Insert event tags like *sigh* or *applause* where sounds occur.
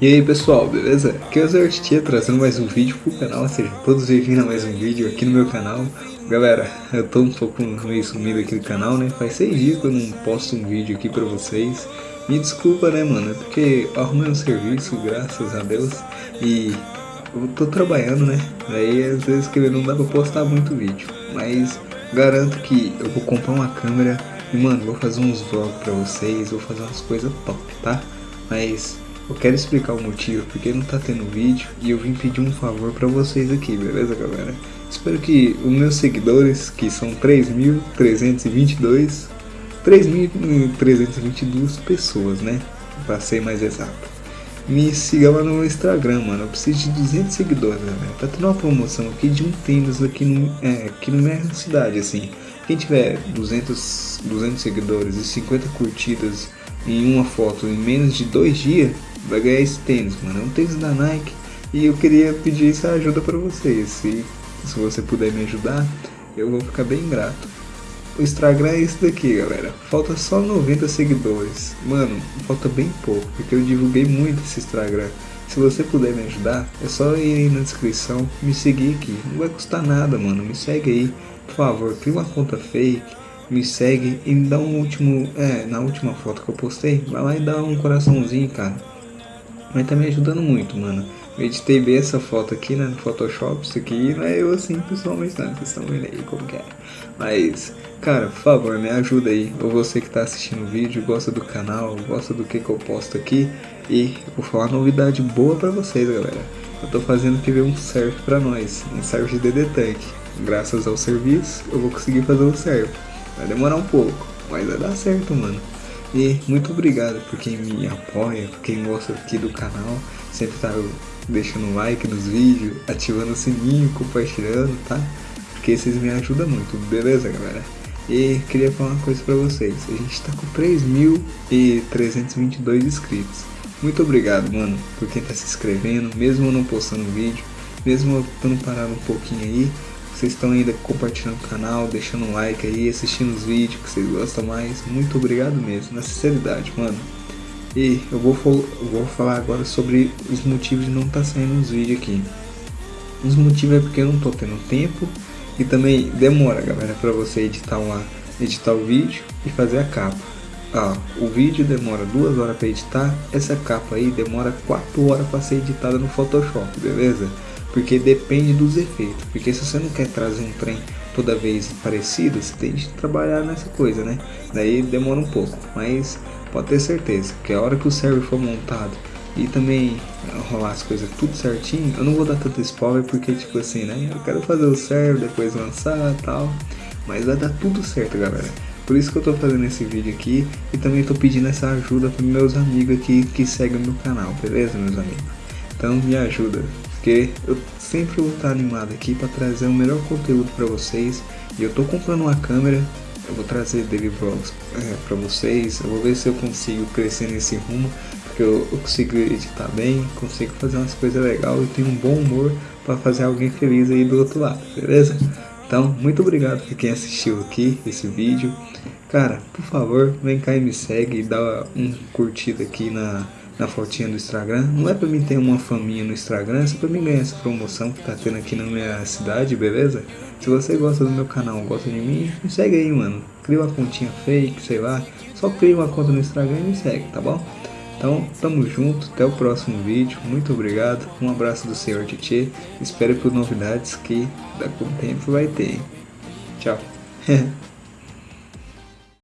E aí pessoal, beleza? Aqui é o Zé trazendo mais um vídeo pro canal, ou seja, todos bem-vindos a mais um vídeo aqui no meu canal Galera, eu tô um pouco meio sumido aqui no canal, né? Faz seis dias que eu não posto um vídeo aqui pra vocês Me desculpa, né, mano? É porque arrumei um serviço, graças a Deus E eu tô trabalhando, né? Daí às vezes que não dá pra postar muito vídeo Mas garanto que eu vou comprar uma câmera E, mano, vou fazer uns vlogs pra vocês Vou fazer umas coisas top, tá? Mas eu quero explicar o motivo porque não tá tendo vídeo e eu vim pedir um favor pra vocês aqui, beleza galera? Espero que os meus seguidores, que são 3.322, 3.322 pessoas, né? Pra ser mais exato. Me siga lá no Instagram, mano. Eu preciso de 200 seguidores, galera. Tá tendo uma promoção aqui de um tênis aqui, no, é, aqui na minha cidade, assim. Quem tiver 200, 200 seguidores e 50 curtidas em uma foto em menos de dois dias, vai ganhar esse tênis, mano. É um tênis da Nike e eu queria pedir essa ajuda para vocês. Se, se você puder me ajudar, eu vou ficar bem grato. O Instagram é esse daqui, galera. Falta só 90 seguidores. Mano, falta bem pouco, porque eu divulguei muito esse Instagram. Se você puder me ajudar, é só ir aí na descrição, me seguir aqui. Não vai custar nada, mano. Me segue aí. Por favor, cria uma conta fake me segue e me dá um último, é, na última foto que eu postei, vai lá e dá um coraçãozinho, cara. Mas tá me ajudando muito, mano. Eu editei bem essa foto aqui, né, no Photoshop, isso aqui não é eu assim pessoalmente não, vocês estão vendo aí como que é. Mas, cara, por favor, me ajuda aí, ou você que tá assistindo o vídeo, gosta do canal, gosta do que que eu posto aqui, e eu vou falar novidade boa pra vocês, galera. Eu tô fazendo que ver um serve pra nós, um serve de DD Tank. Graças ao serviço, eu vou conseguir fazer um serve. Vai demorar um pouco, mas vai dar certo, mano. E muito obrigado por quem me apoia, por quem gosta aqui do canal. Sempre tá deixando like nos vídeos, ativando o sininho, compartilhando, tá? Porque vocês me ajudam muito, beleza, galera? E queria falar uma coisa pra vocês. A gente tá com 3.322 inscritos. Muito obrigado, mano, por quem tá se inscrevendo, mesmo eu não postando vídeo, mesmo eu estando parado um pouquinho aí vocês estão ainda compartilhando o canal, deixando um like aí, assistindo os vídeos que vocês gostam mais. Muito obrigado mesmo, na sinceridade, mano. E eu vou, eu vou falar agora sobre os motivos de não estar tá saindo os vídeos aqui. Os motivos é porque eu não tô tendo tempo e também demora, galera, para você editar uma, editar o vídeo e fazer a capa. Ah, o vídeo demora duas horas para editar, essa capa aí demora 4 horas para ser editada no Photoshop, beleza? Porque depende dos efeitos. Porque se você não quer trazer um trem toda vez parecido, você tem que trabalhar nessa coisa, né? Daí demora um pouco, mas pode ter certeza que a hora que o server for montado e também rolar as coisas tudo certinho, eu não vou dar tanto spoiler porque tipo assim, né? Eu quero fazer o server, depois lançar tal, mas vai dar tudo certo, galera. Por isso que eu tô fazendo esse vídeo aqui e também tô pedindo essa ajuda para meus amigos aqui que seguem o meu canal, beleza, meus amigos? Então me ajuda, porque eu sempre vou estar animado aqui para trazer o melhor conteúdo para vocês. E eu tô comprando uma câmera, eu vou trazer daily vlogs é, para vocês. Eu vou ver se eu consigo crescer nesse rumo, porque eu, eu consigo editar bem, consigo fazer umas coisas legais e tenho um bom humor para fazer alguém feliz aí do outro lado, beleza? Então, muito obrigado por quem assistiu aqui esse vídeo. Cara, por favor, vem cá e me segue e dá um curtida aqui na na fotinha do Instagram. Não é pra mim ter uma faminha no Instagram, é só pra mim ganhar essa promoção que tá tendo aqui na minha cidade, beleza? Se você gosta do meu canal, gosta de mim, me segue aí, mano. Cria uma continha fake, sei lá. Só cria uma conta no Instagram e me segue, tá bom? Então, tamo junto, até o próximo vídeo. Muito obrigado, um abraço do Senhor Titi. Espero por novidades que daqui a um tempo vai ter. Tchau. *laughs*